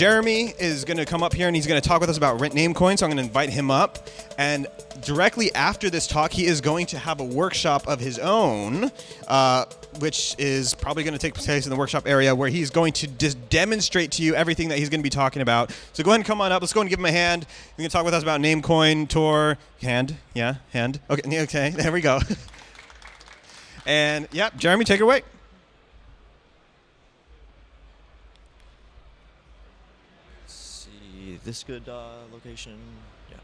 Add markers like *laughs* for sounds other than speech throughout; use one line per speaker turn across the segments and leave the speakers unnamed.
Jeremy is going to come up here and he's going to talk with us about Rent Namecoin. So I'm going to invite him up. And directly after this talk, he is going to have a workshop of his own, uh, which is probably going to take place in the workshop area where he's going to just demonstrate to you everything that he's going to be talking about. So go ahead and come on up. Let's go and give him a hand. You can talk with us about Namecoin, Tor, hand, yeah, hand. Okay, *laughs* okay, there we go. *laughs* and yeah, Jeremy, take it away.
This good uh, location? Yeah.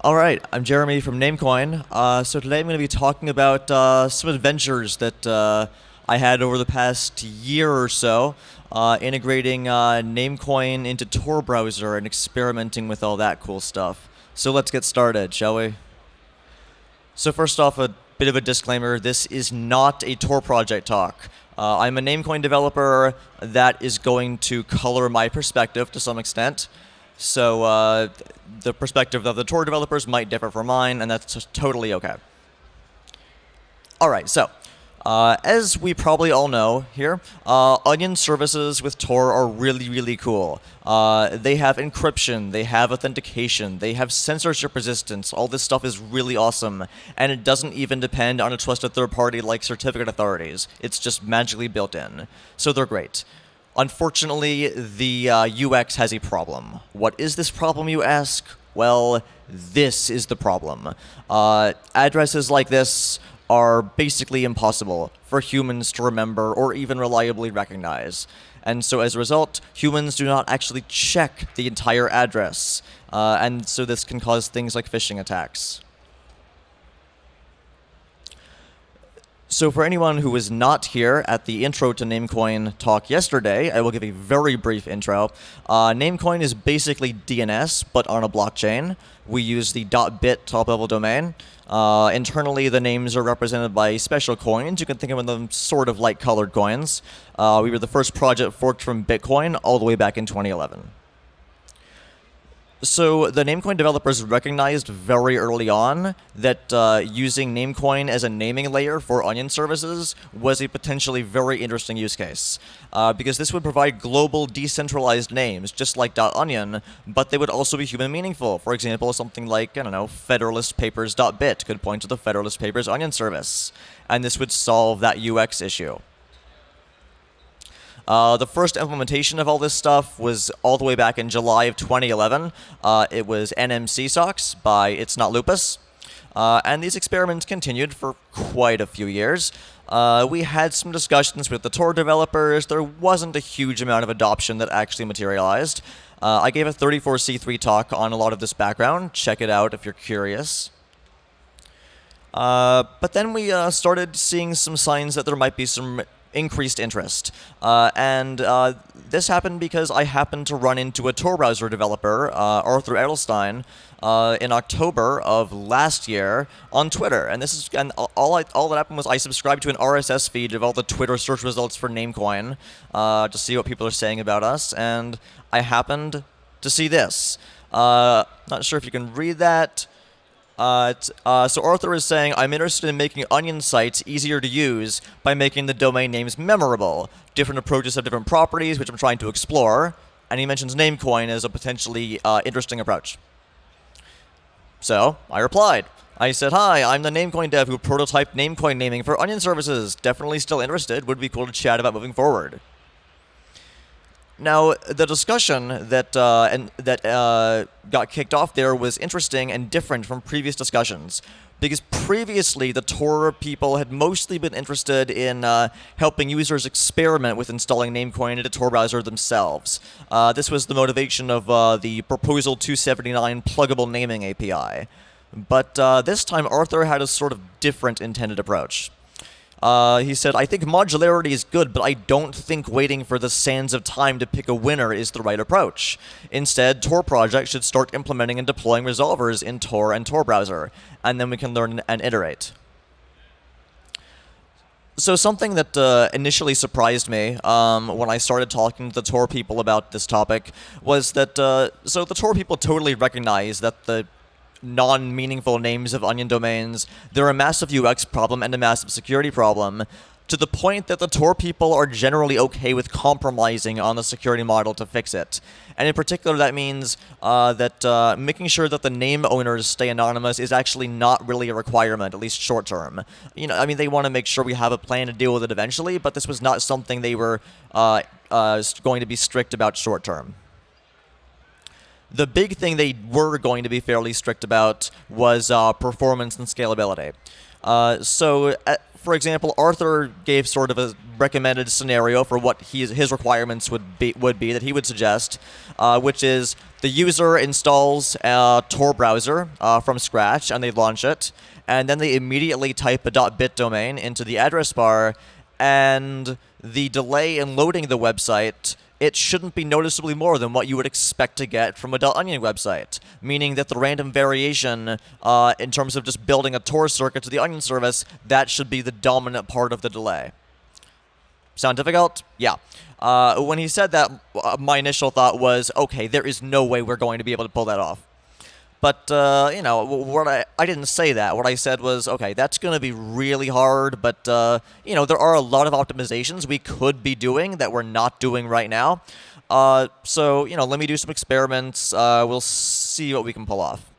All right, I'm Jeremy from Namecoin. Uh, so today I'm going to be talking about uh, some adventures that uh, I had over the past year or so, uh, integrating uh, Namecoin into Tor browser and experimenting with all that cool stuff. So let's get started, shall we? So first off, a bit of a disclaimer, this is not a Tor project talk. Uh, I'm a Namecoin developer that is going to color my perspective to some extent. So uh, the perspective of the Tor developers might differ from mine, and that's totally okay. All right, so uh, as we probably all know here, uh, Onion services with Tor are really, really cool. Uh, they have encryption, they have authentication, they have censorship resistance. All this stuff is really awesome, and it doesn't even depend on a trusted third party like certificate authorities. It's just magically built in. So they're great. Unfortunately, the uh, UX has a problem. What is this problem, you ask? Well, this is the problem. Uh, addresses like this are basically impossible for humans to remember or even reliably recognize. And so as a result, humans do not actually check the entire address. Uh, and so this can cause things like phishing attacks. So for anyone who was not here at the intro to Namecoin talk yesterday, I will give a very brief intro. Uh, Namecoin is basically DNS, but on a blockchain. We use the .bit top-level domain. Uh, internally, the names are represented by special coins. You can think of them sort of like colored coins. Uh, we were the first project forked from Bitcoin all the way back in 2011. So the Namecoin developers recognized very early on that uh, using Namecoin as a naming layer for Onion services was a potentially very interesting use case. Uh, because this would provide global decentralized names, just like .onion, but they would also be human meaningful. For example, something like, I don't know, federalistpapers.bit could point to the Federalist Papers Onion service. And this would solve that UX issue. Uh, the first implementation of all this stuff was all the way back in July of 2011. Uh, it was NMC socks by It's Not Lupus. Uh, and these experiments continued for quite a few years. Uh, we had some discussions with the Tor developers. There wasn't a huge amount of adoption that actually materialized. Uh, I gave a 34C3 talk on a lot of this background. Check it out if you're curious. Uh, but then we uh, started seeing some signs that there might be some increased interest. Uh, and uh, this happened because I happened to run into a Tor browser developer, uh, Arthur Edelstein, uh, in October of last year on Twitter. And this is and all I, all that happened was I subscribed to an RSS feed of all the Twitter search results for Namecoin uh, to see what people are saying about us. And I happened to see this. Not sure if you can read that. Uh, uh, so Arthur is saying, I'm interested in making Onion sites easier to use by making the domain names memorable. Different approaches have different properties, which I'm trying to explore. And he mentions Namecoin as a potentially uh, interesting approach. So I replied. I said, hi, I'm the Namecoin dev who prototyped Namecoin naming for Onion services. Definitely still interested. Would be cool to chat about moving forward. Now, the discussion that uh, and that uh, got kicked off there was interesting and different from previous discussions. Because previously, the Tor people had mostly been interested in uh, helping users experiment with installing Namecoin into Tor browser themselves. Uh, this was the motivation of uh, the Proposal 279 pluggable naming API. But uh, this time, Arthur had a sort of different intended approach. Uh, he said, I think modularity is good, but I don't think waiting for the sands of time to pick a winner is the right approach. Instead, Tor projects should start implementing and deploying resolvers in Tor and Tor browser, and then we can learn and iterate. So something that uh, initially surprised me um, when I started talking to the Tor people about this topic was that, uh, so the Tor people totally recognize that the non-meaningful names of onion domains. They're a massive UX problem and a massive security problem. to the point that the Tor people are generally okay with compromising on the security model to fix it. And in particular, that means uh, that uh, making sure that the name owners stay anonymous is actually not really a requirement, at least short term. You know, I mean, they want to make sure we have a plan to deal with it eventually, but this was not something they were uh, uh going to be strict about short term. The big thing they were going to be fairly strict about was uh, performance and scalability. Uh, so, uh, for example, Arthur gave sort of a recommended scenario for what his, his requirements would be, would be that he would suggest, uh, which is the user installs a Tor browser uh, from scratch and they launch it, and then they immediately type a .bit domain into the address bar, and the delay in loading the website it shouldn't be noticeably more than what you would expect to get from a Dell .onion website, meaning that the random variation uh, in terms of just building a Tor circuit to the Onion service, that should be the dominant part of the delay. Sound difficult? Yeah. Uh, when he said that, uh, my initial thought was, okay, there is no way we're going to be able to pull that off. But, uh, you know, what I, I didn't say that. What I said was, okay, that's going to be really hard, but, uh, you know, there are a lot of optimizations we could be doing that we're not doing right now. Uh, so, you know, let me do some experiments. Uh, we'll see what we can pull off.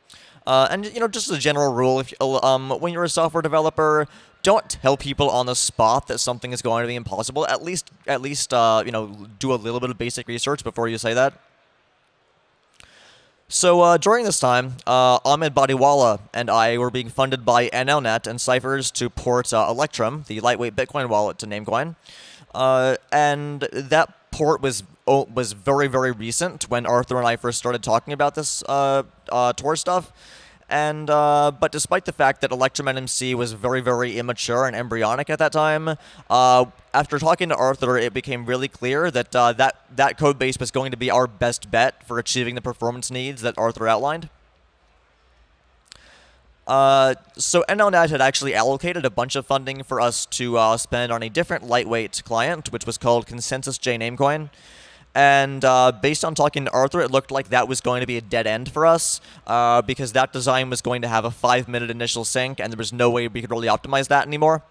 Uh, and, you know, just as a general rule, if um, when you're a software developer, don't tell people on the spot that something is going to be impossible. At least, at least, uh, you know, do a little bit of basic research before you say that. So uh, during this time, uh, Ahmed Bodiwala and I were being funded by NLNet and Cyphrs to port uh, Electrum, the lightweight Bitcoin wallet, to Namecoin. Uh, and that port was oh, was very, very recent when Arthur and I first started talking about this uh, uh, Tor stuff. And uh, but despite the fact that Electrum NMC was very, very immature and embryonic at that time, uh, after talking to Arthur, it became really clear that uh, that that code base was going to be our best bet for achieving the performance needs that Arthur outlined. Uh, so NLNet had actually allocated a bunch of funding for us to uh, spend on a different lightweight client, which was called ConsensusJ Namecoin. And uh, based on talking to Arthur, it looked like that was going to be a dead end for us uh, because that design was going to have a five minute initial sync, and there was no way we could really optimize that anymore.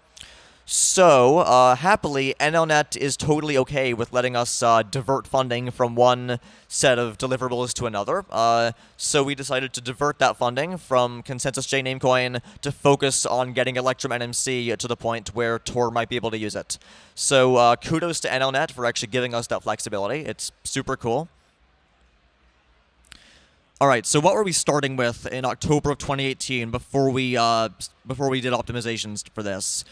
So, uh, happily, NLNet is totally okay with letting us uh, divert funding from one set of deliverables to another. Uh, so we decided to divert that funding from ConsensusJ Namecoin to focus on getting Electrum NMC to the point where Tor might be able to use it. So uh, kudos to NLNet for actually giving us that flexibility. It's super cool. All right, so what were we starting with in October of 2018 before we uh, before we did optimizations for this?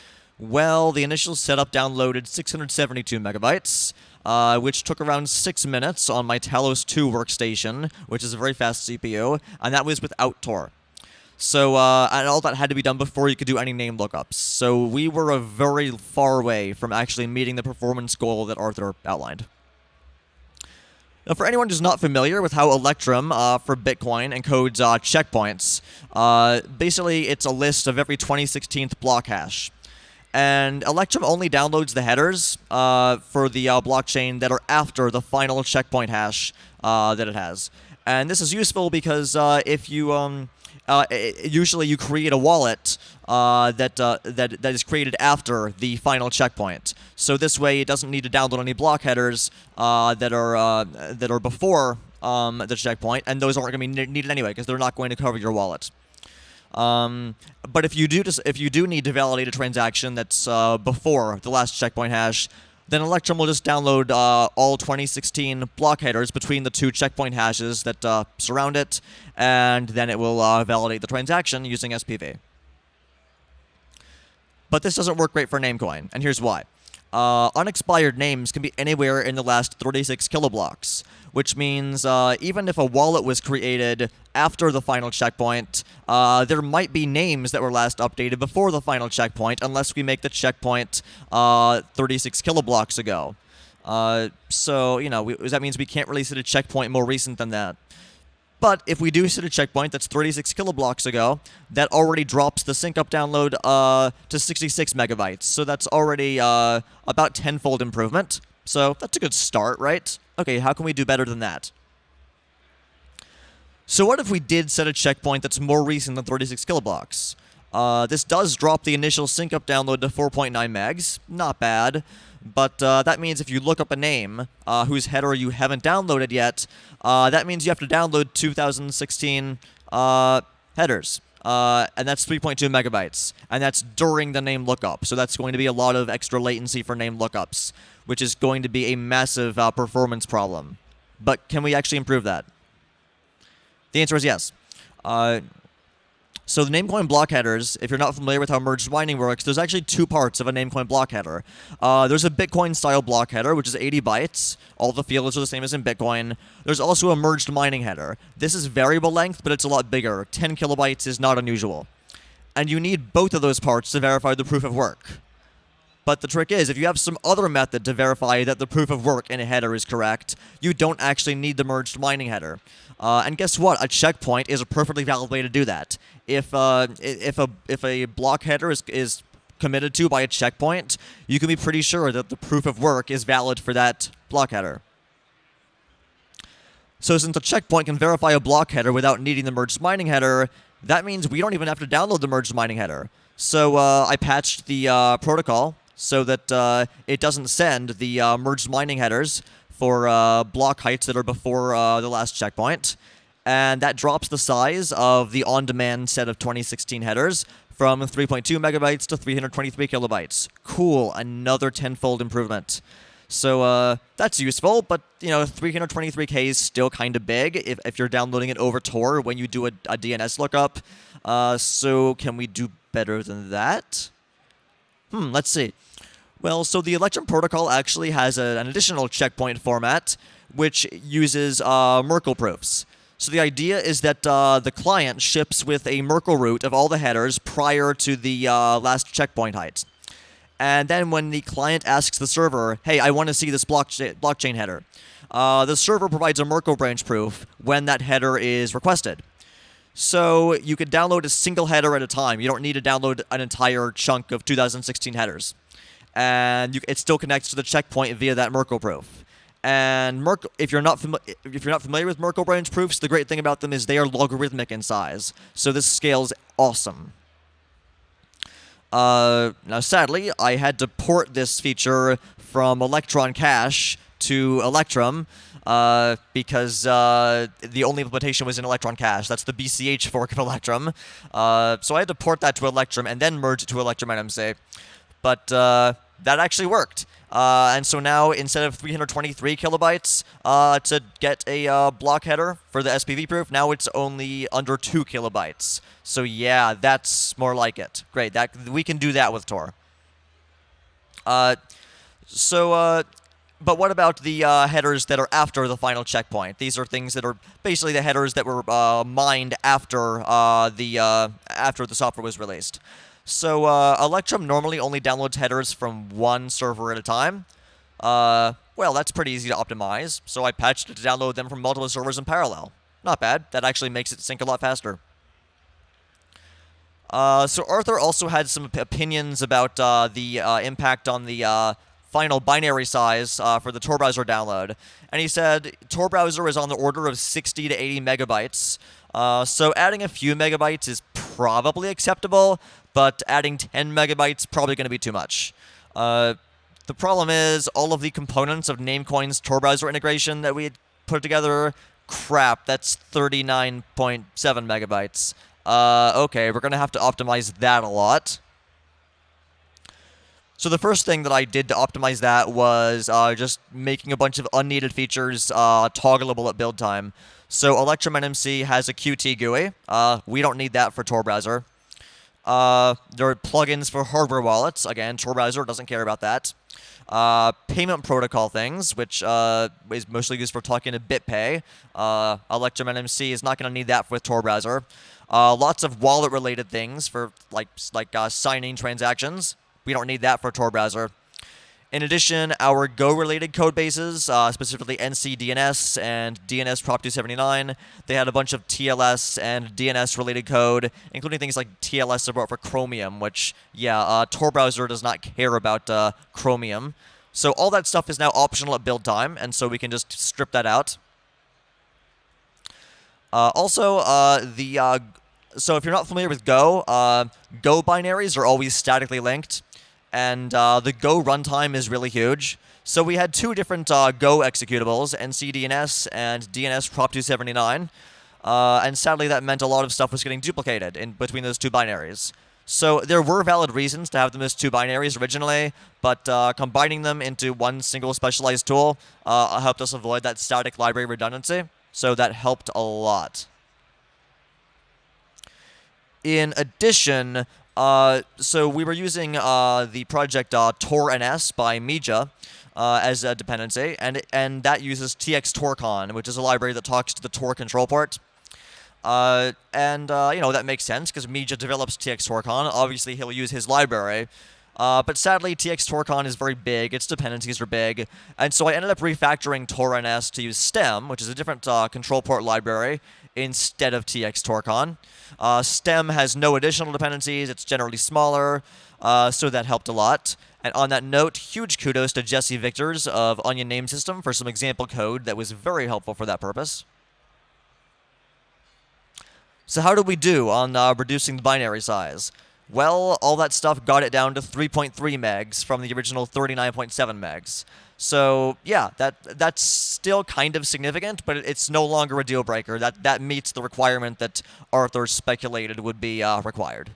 Well, the initial setup downloaded 672 megabytes, uh, which took around six minutes on my Talos 2 workstation, which is a very fast CPU, and that was without Tor. So, uh, and all that had to be done before you could do any name lookups. So we were a very far away from actually meeting the performance goal that Arthur outlined. Now, for anyone who's not familiar with how Electrum uh, for Bitcoin encodes uh, checkpoints, uh, basically it's a list of every 2016th block hash and Electrum only downloads the headers uh, for the uh, blockchain that are after the final checkpoint hash uh, that it has. And this is useful because uh, if you um, uh, usually you create a wallet uh, that that that is created after the final checkpoint. So this way, it doesn't need to download any block headers that are that are before um, the checkpoint, and those aren't going to be needed anyway because they're not going to cover your wallet. Um, but if you do just, if you do need to validate a transaction that's uh, before the last checkpoint hash, then Electrum will just download uh, all 2016 block headers between the two checkpoint hashes that uh, surround it, and then it will uh, validate the transaction using SPV. But this doesn't work great for Namecoin, and here's why. Uh, unexpired names can be anywhere in the last 36 kiloblocks which means uh, even if a wallet was created after the final checkpoint, uh, there might be names that were last updated before the final checkpoint, unless we make the checkpoint uh, 36 kiloblocks ago. Uh, so, you know, we, that means we can't really set a checkpoint more recent than that. But if we do set a checkpoint that's 36 kiloblocks ago, that already drops the sync up download uh, to 66 megabytes. So that's already uh, about tenfold improvement. So that's a good start, right? Okay, how can we do better than that? So what if we did set a checkpoint that's more recent than 36 kiloblocks? Uh, this does drop the initial sync up download to 4.9 megs. Not bad. But uh, that means if you look up a name uh, whose header you haven't downloaded yet, uh, that means you have to download 2016 uh, headers. Uh, and that's 3.2 megabytes. And that's during the name lookup. So that's going to be a lot of extra latency for name lookups, which is going to be a massive uh, performance problem. But can we actually improve that? The answer is yes. So the Namecoin block headers, if you're not familiar with how merged mining works, there's actually two parts of a Namecoin block header. Uh, there's a Bitcoin-style block header, which is 80 bytes. All the fields are the same as in Bitcoin. There's also a merged mining header. This is variable length, but it's a lot bigger. 10 kilobytes is not unusual. And you need both of those parts to verify the proof of work. But the trick is, if you have some other method to verify that the proof of work in a header is correct, you don't actually need the merged mining header. Uh, and guess what? A checkpoint is a perfectly valid way to do that. If uh, if a if a block header is is committed to by a checkpoint, you can be pretty sure that the proof of work is valid for that block header. So since a checkpoint can verify a block header without needing the merged mining header, that means we don't even have to download the merged mining header. So uh, I patched the uh, protocol so that uh, it doesn't send the uh, merged mining headers for uh, block heights that are before uh, the last checkpoint. And that drops the size of the on-demand set of 2016 headers from 3.2 megabytes to 323 kilobytes. Cool, another tenfold improvement. So uh, that's useful, but you know, 323k is still kind of big if, if you're downloading it over Tor when you do a, a DNS lookup. Uh, so can we do better than that? Hmm, let's see. Well, so the Electrum protocol actually has a, an additional checkpoint format, which uses uh, Merkle proofs. So the idea is that uh, the client ships with a Merkle root of all the headers prior to the uh, last checkpoint height. And then when the client asks the server, hey, I want to see this blockchain, blockchain header, uh, the server provides a Merkle branch proof when that header is requested. So you can download a single header at a time. You don't need to download an entire chunk of 2016 headers and you, it still connects to the checkpoint via that Merkle proof. And Merkle, if you're not if you're not familiar with Merkle branch proofs, the great thing about them is they are logarithmic in size. So this scales awesome. Uh, now, sadly, I had to port this feature from Electron Cash to Electrum uh, because uh, the only implementation was in Electron Cash. That's the BCH fork of Electrum. Uh, so I had to port that to Electrum and then merge it to Electrum NMC. But uh, that actually worked. Uh, and so now, instead of 323 kilobytes uh, to get a uh, block header for the SPV proof, now it's only under 2 kilobytes. So yeah, that's more like it. Great, that we can do that with Tor. Uh, so, uh, but what about the uh, headers that are after the final checkpoint? These are things that are basically the headers that were mined after the after the software was released. So uh, Electrum normally only downloads headers from one server at a time. Uh, well, that's pretty easy to optimize, so I patched it to download them from multiple servers in parallel. Not bad. That actually makes it sync a lot faster. Uh, so Arthur also had some opinions about uh, the uh, impact on the uh, final binary size uh, for the Tor browser download. And he said Tor browser is on the order of 60 to 80 megabytes. Uh, so adding a few megabytes is probably acceptable, but adding 10 megabytes probably going to be too much. Uh, the problem is all of the components of Namecoin's Tor browser integration that we had put together, crap, that's 39.7 megabytes. Uh, okay, we're going to have to optimize that a lot. So the first thing that I did to optimize that was uh, just making a bunch of unneeded features uh, toggleable at build time. So Electrum NMC has a Qt GUI. Uh, we don't need that for Tor browser. Uh, there are plugins for hardware wallets. Again, Tor browser doesn't care about that. Uh, payment protocol things, which uh, is mostly used for talking to BitPay. Uh, Electrum NMC is not going to need that with Tor browser. Uh, lots of wallet-related things for like like uh, signing transactions. We don't need that for Tor browser. In addition, our Go-related code bases, uh, specifically NCDNS and DNS Prop 279, they had a bunch of TLS and DNS-related code, including things like TLS support for Chromium, which, yeah, uh, Tor browser does not care about uh, Chromium. So all that stuff is now optional at build time, and so we can just strip that out. Uh, also, uh, the uh, so if you're not familiar with Go, Go binaries are always statically linked, and uh, the Go runtime is really huge. So we had two different uh, Go executables, NCDNS and DNS Prop 279, uh, and sadly that meant a lot of stuff was getting duplicated in between those two binaries. So there were valid reasons to have them as two binaries originally, but uh, combining them into one single specialized tool uh, helped us avoid that static library redundancy. So that helped a lot. In addition, uh, so we were using uh, the project uh, TorNS by meejah uh, as a dependency, and and that uses txtorcon, which is a library that talks to the Tor control port. Uh, and, you know, that makes sense because meejah develops txtorcon. Obviously, he'll use his library. But sadly, txtorcon is very big, its dependencies are big, and so I ended up refactoring TorNS to use Stem, which is a different control port library, instead of txtorcon. Uh, Stem has no additional dependencies, it's generally smaller, uh, so that helped a lot. And on that note, huge kudos to Jesse Victors of Onion Name System for some example code that was very helpful for that purpose. So how did we do on uh, reducing the binary size? Well, all that stuff got it down to 3.3 megs from the original 39.7 megs. So yeah, that that's still kind of significant, but it's no longer a deal breaker. That that meets the requirement that Arthur speculated would be uh, required.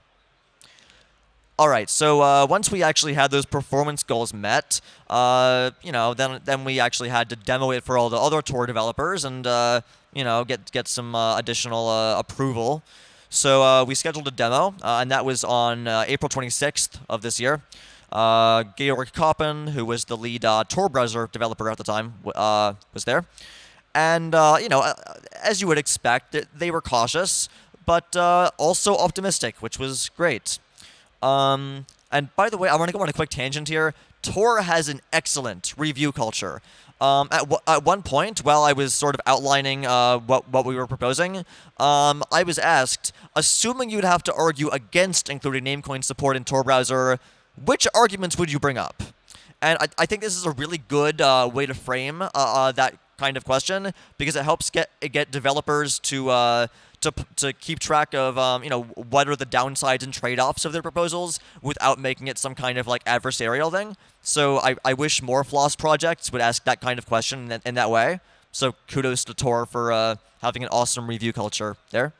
All right, so uh, once we actually had those performance goals met, uh, you know, then then we actually had to demo it for all the other Tor developers, and uh, you know, get get some uh, additional uh, approval. So we scheduled a demo, and that was on April 26th of this year. Uh, Georg Koppen, who was the lead Tor browser developer at the time, was there. And, you know, as you would expect, they were cautious, but also optimistic, which was great. Um, and by the way, I want to go on a quick tangent here. Tor has an excellent review culture. Um, at, at one point, while I was sort of outlining uh, what, what we were proposing, um, I was asked, assuming you'd have to argue against including Namecoin support in Tor browser, which arguments would you bring up? And I, I think this is a really good uh, way to frame uh, uh that kind of question because it helps get get developers to uh, to, to keep track of um, you know what are the downsides and trade-offs of their proposals without making it some kind of like adversarial thing. So I, I wish more Floss projects would ask that kind of question in that, in that way. So kudos to Tor for uh, having an awesome review culture there.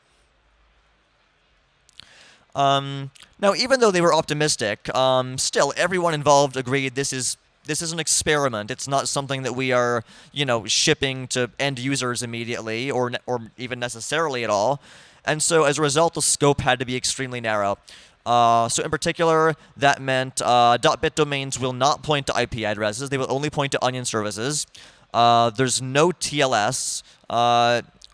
Um, now, even though they were optimistic, um, still everyone involved agreed this is this is an experiment. It's not something that we are, you know, shipping to end users immediately or or even necessarily at all. And so as a result, the scope had to be extremely narrow. Uh, so in particular, that meant uh, .bit domains will not point to IP addresses. They will only point to onion services. Uh, there's no TLS.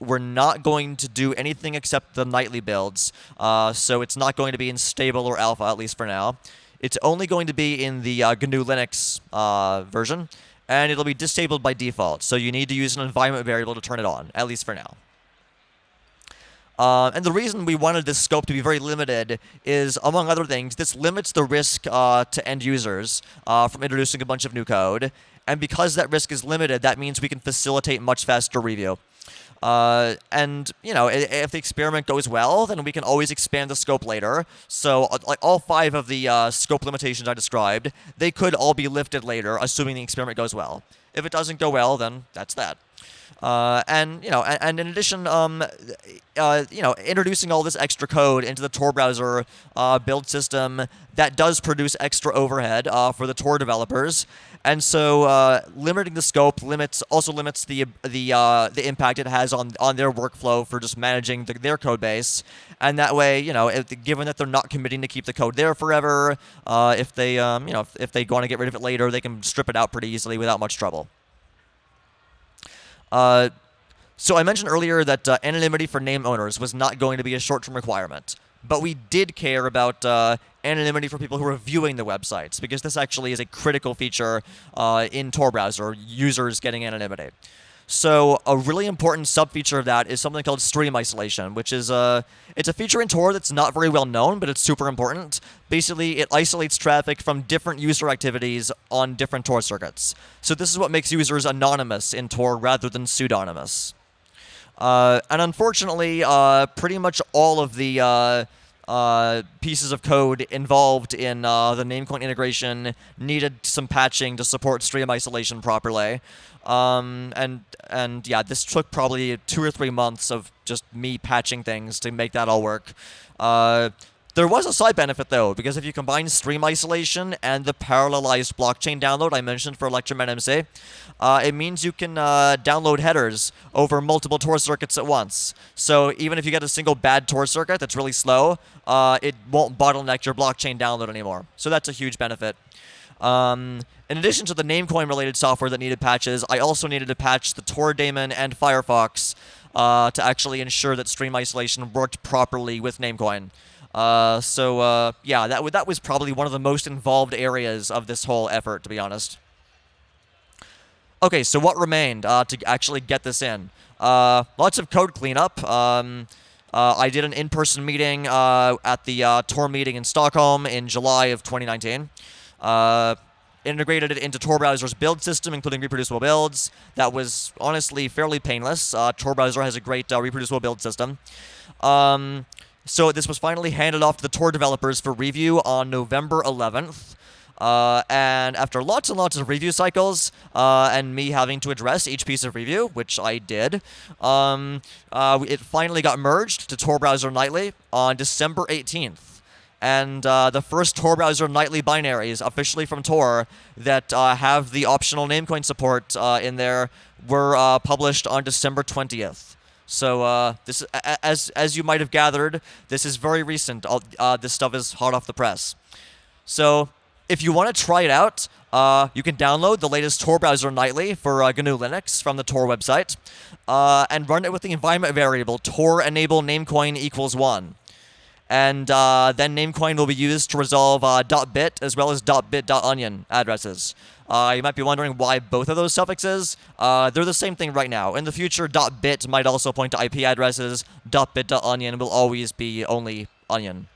We're not going to do anything except the nightly builds. Uh, so it's not going to be in stable or alpha, at least for now. It's only going to be in the uh, GNU Linux uh, version, and it'll be disabled by default. So you need to use an environment variable to turn it on, at least for now. Uh, and the reason we wanted this scope to be very limited is, among other things, this limits the risk uh, to end users uh, from introducing a bunch of new code. And because that risk is limited, that means we can facilitate much faster review. Uh, and you know, if the experiment goes well, then we can always expand the scope later. So, uh, like all five of the uh, scope limitations I described, they could all be lifted later, assuming the experiment goes well. If it doesn't go well, then that's that. Uh, and you know, and, and in addition, um, uh, you know, introducing all this extra code into the Tor browser uh, build system that does produce extra overhead uh, for the Tor developers, and so uh, limiting the scope limits also limits the the uh, the impact it has on on their workflow for just managing the, their code base, and that way, you know, if, given that they're not committing to keep the code there forever, if they um, you know if, if they want to get rid of it later, they can strip it out pretty easily without much trouble. Uh, so I mentioned earlier that uh, anonymity for name owners was not going to be a short-term requirement, but we did care about uh, anonymity for people who are viewing the websites because this actually is a critical feature uh, in Tor browser, users getting anonymity. So a really important sub-feature of that is something called stream isolation, which is a it's a feature in Tor that's not very well known, but it's super important. Basically, it isolates traffic from different user activities on different Tor circuits. So this is what makes users anonymous in Tor rather than pseudonymous. Uh, and unfortunately, uh, pretty much all of the uh, pieces of code involved in uh, the Namecoin integration needed some patching to support stream isolation properly. Um, and and yeah, this took probably two or three months of just me patching things to make that all work. Uh, there was a side benefit though, because if you combine stream isolation and the parallelized blockchain download I mentioned for Electrum NMC, uh, it means you can uh, download headers over multiple Tor circuits at once. So even if you get a single bad Tor circuit that's really slow, uh, it won't bottleneck your blockchain download anymore. So that's a huge benefit. Um, in addition to the Namecoin related software that needed patches, I also needed to patch the Tor daemon and Firefox uh, to actually ensure that stream isolation worked properly with Namecoin. Uh, so uh, yeah, that that was probably one of the most involved areas of this whole effort, to be honest. Okay, so what remained uh, to actually get this in? Uh, lots of code cleanup. Um, uh, I did an in-person meeting uh, at the Tor meeting in Stockholm in July of 2019. integrated it into Tor browser's build system, including reproducible builds. That was honestly fairly painless. Tor browser has a great reproducible build system. Um, so this was finally handed off to the Tor developers for review on November 11th. Uh, and after lots and lots of review cycles, uh, and me having to address each piece of review, which I did, um, uh, it finally got merged to Tor Browser Nightly on December 18th. And uh, the first Tor Browser Nightly binaries officially from Tor that uh, have the optional Namecoin support uh, in there were published on December 20th. So uh, this, as as you might have gathered, this is very recent. Uh, this stuff is hot off the press. So if you want to try it out, uh, you can download the latest Tor browser nightly for uh, GNU Linux from the Tor website, uh, and run it with the environment variable Tor enable namecoin equals one. And uh, then Namecoin will be used to resolve .bit as well as .bit.onion addresses. Uh, you might be wondering why both of those suffixes. Uh, they're the same thing right now. In the future, .bit might also point to IP addresses. .bit.onion will always be only onion.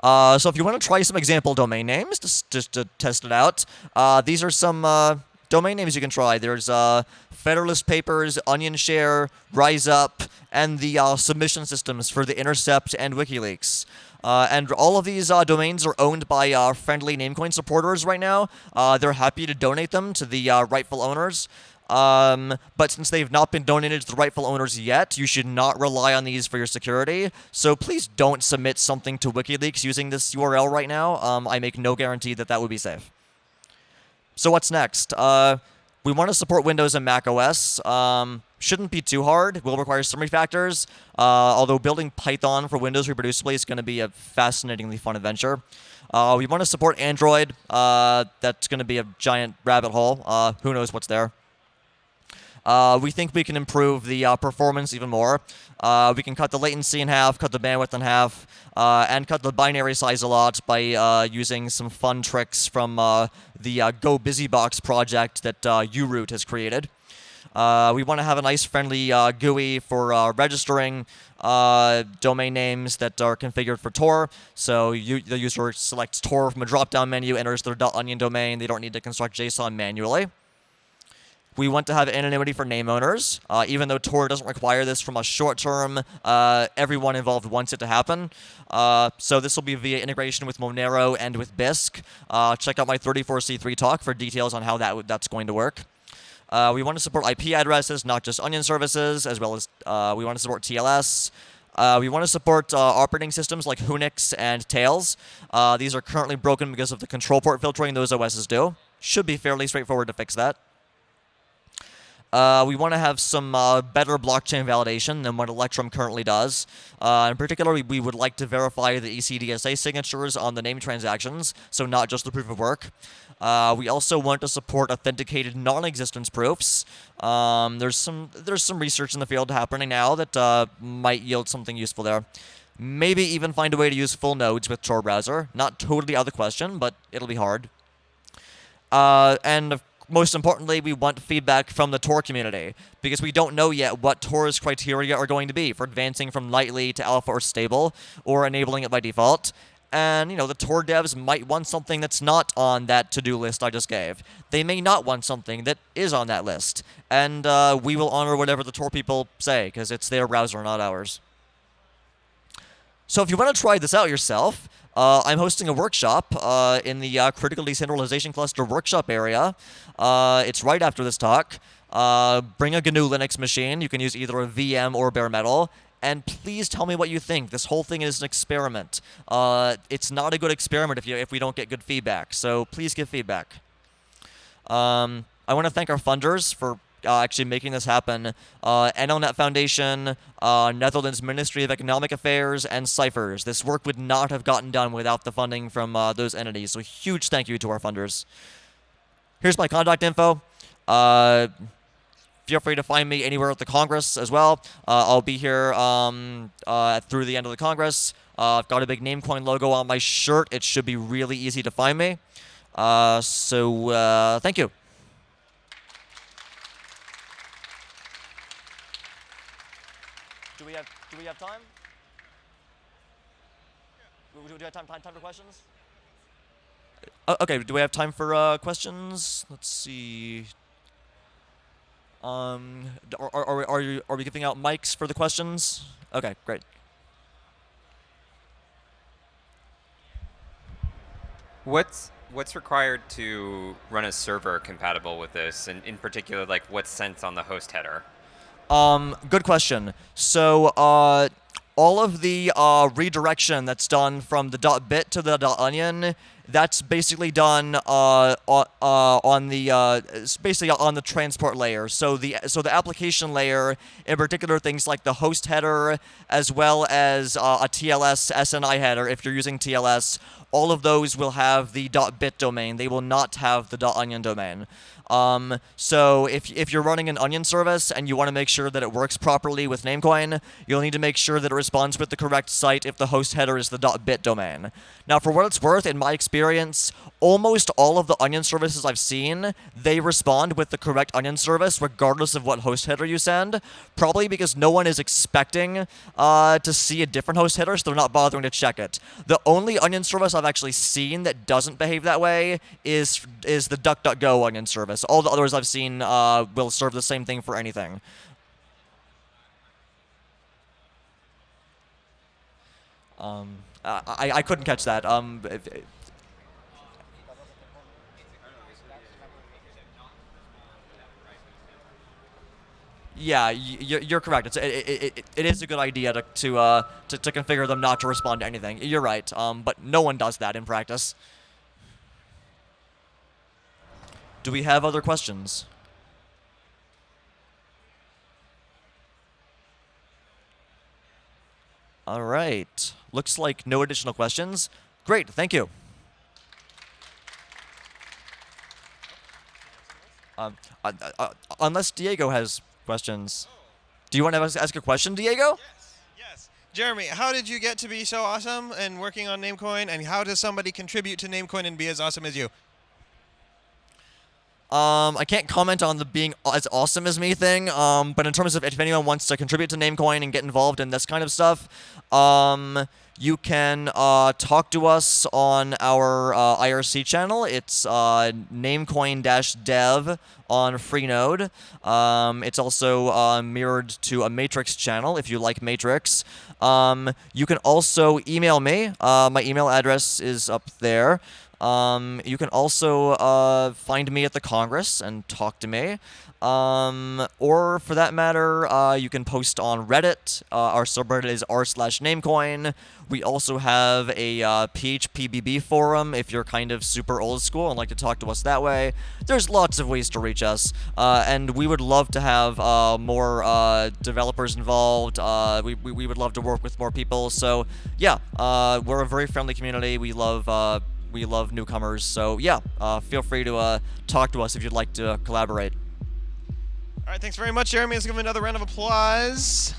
Uh, so if you want to try some example domain names, just, just to test it out, uh, these are some uh, domain names you can try. There's uh, Federalist Papers, Onion Share, Rise Up, and the uh, submission systems for the Intercept and WikiLeaks. Uh, and all of these uh, domains are owned by uh, friendly Namecoin supporters right now. Uh, they're happy to donate them to the uh, rightful owners. Um, but since they've not been donated to the rightful owners yet, you should not rely on these for your security. So please don't submit something to WikiLeaks using this URL right now. Um, I make no guarantee that that would be safe. So what's next? Uh, we want to support Windows and Mac OS. Um, shouldn't be too hard. Will require some refactors. Uh, although building Python for Windows reproducibly is going to be a fascinatingly fun adventure. Uh, we want to support Android. Uh, that's going to be a giant rabbit hole. Uh, who knows what's there. Uh, we think we can improve the uh, performance even more. Uh, we can cut the latency in half, cut the bandwidth in half, uh, and cut the binary size a lot by uh, using some fun tricks from uh, the Go BusyBox project that uroot has created. we want to have a nice, friendly GUI for registering domain names that are configured for Tor. So you, the user selects Tor from a drop-down menu, enters their .onion domain. They don't need to construct JSON manually. We want to have anonymity for name owners. Uh, even though Tor doesn't require this from a short term, uh, everyone involved wants it to happen. Uh, so this will be via integration with Monero and with Bisq. Uh, check out my 34C3 talk for details on how that that's going to work. Uh, we want to support IP addresses, not just onion services, as well as uh, we want to support TLS. Uh, we want to support uh, operating systems like Whonix and Tails. Uh, these are currently broken because of the control port filtering those OSs do. Should be fairly straightforward to fix that. Uh, we want to have some uh, better blockchain validation than what Electrum currently does. Uh, in particular, we, we, would like to verify the ECDSA signatures on the name transactions, so not just the proof of work. Uh, we also want to support authenticated non-existence proofs. Um, there's some there's some research in the field happening now that uh, might yield something useful there. Maybe even find a way to use full nodes with Tor browser. Not totally out of the question, but it'll be hard. Uh, and most importantly, we want feedback from the Tor community because we don't know yet what Tor's criteria are going to be for advancing from nightly to alpha or stable or enabling it by default. and you know the Tor devs might want something that's not on that to-do list I just gave. They may not want something that is on that list, and uh, we will honor whatever the Tor people say because it's their browser, not ours. So if you want to try this out yourself, uh, I'm hosting a workshop uh, in the uh, Critical Decentralization Cluster workshop area. Uh, it's right after this talk. Uh, bring a GNU Linux machine. You can use either a VM or bare metal and please tell me what you think. This whole thing is an experiment. Uh, it's not a good experiment if you if we don't get good feedback. So please give feedback. Um, I want to thank our funders for uh, actually making this happen. Uh, NLNet Foundation, uh, Netherlands Ministry of Economic Affairs, and Cyphrs. This work would not have gotten done without the funding from uh, those entities. So huge thank you to our funders. Here's my contact info. Uh, feel free to find me anywhere at the Congress as well. Uh, I'll be here um, uh, through the end of the Congress. I've got a big Namecoin logo on my shirt. It should be really easy to find me. So thank you. Do we have Do we have time? Do we have time, time, time for questions? Uh, okay, do we have time for questions? Let's see. Um, are, are, are, you, are we giving out mics for the questions? Okay, great.
What's what's required to run a server compatible with this, and in particular, like what's sent on the host header?
Um, good question. So, uh, all of the uh, redirection that's done from the dot .bit to the .onion that's basically done uh, uh, on the uh, basically on the transport layer. So the so the application layer, in particular, things like the host header, as well as uh, a TLS SNI header, if you're using TLS, all of those will have the dot .bit domain. They will not have the .onion domain. Um, so if, if you're running an Onion service and you want to make sure that it works properly with Namecoin, you'll need to make sure that it responds with the correct site if the host header is the .bit domain. Now, for what it's worth, in my experience, almost all of the Onion services I've seen, they respond with the correct Onion service regardless of what host header you send, probably because no one is expecting uh, to see a different host header, so they're not bothering to check it. The only Onion service I've actually seen that doesn't behave that way is, is the DuckDuckGo Onion service. All the others I've seen uh, will serve the same thing for anything. Um, I, I couldn't catch that. Um, Yeah, you're correct. It's, it, it, it is a good idea to to, uh, to, to configure them not to respond to anything. You're right, um, but no one does that in practice. Do we have other questions? All right. Looks like no additional questions. Great, thank you. Um, uh, uh, unless Diego has questions. Do you want to ask a question, Diego?
Yes. Yes. Jeremy, how did you get to be so awesome and working on Namecoin, and how does somebody contribute to Namecoin and be as awesome as you?
Um, I can't comment on the being as awesome as me thing, um, but in terms of if anyone wants to contribute to Namecoin and get involved in this kind of stuff, um, you can uh, talk to us on our uh, IRC channel. It's uh, namecoin-dev on Freenode. Um, it's also uh, mirrored to a Matrix channel if you like Matrix. Um, you can also email me. Uh, my email address is up there. Um, you can also uh, find me at the Congress and talk to me. Um, or for that matter, uh, you can post on Reddit. Uh, our subreddit is r slash namecoin. We also have a uh, PHPBB forum if you're kind of super old school and like to talk to us that way. There's lots of ways to reach us, uh, and we would love to have uh, more developers involved. We, we, we, would love to work with more people. So yeah, we're a very friendly community. We love we love newcomers. So yeah, uh, feel free to uh, talk to us if you'd like to collaborate.
All right, thanks very much, Jeremy. Let's give him another round of applause.